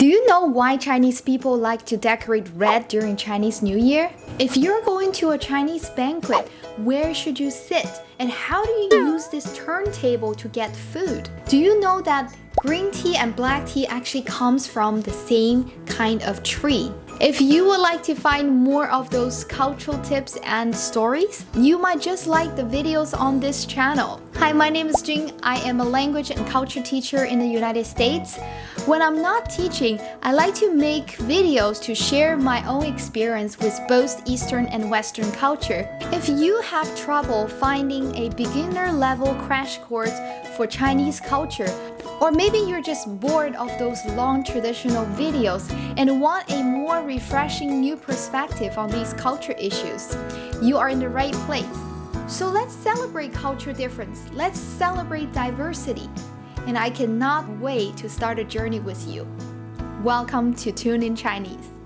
Do you know why Chinese people like to decorate red during Chinese New Year? If you're going to a Chinese banquet, where should you sit? And how do you use this turntable to get food? Do you know that green tea and black tea actually comes from the same kind of tree? If you would like to find more of those cultural tips and stories, you might just like the videos on this channel. Hi, my name is Jing. I am a language and culture teacher in the United States. When I'm not teaching, I like to make videos to share my own experience with both Eastern and Western culture. If you have trouble finding a beginner level crash course for Chinese culture, or maybe you're just bored of those long traditional videos and want a more refreshing new perspective on these culture issues, you are in the right place. So let's celebrate culture difference. Let's celebrate diversity. And I cannot wait to start a journey with you. Welcome to Tune in Chinese.